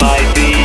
might be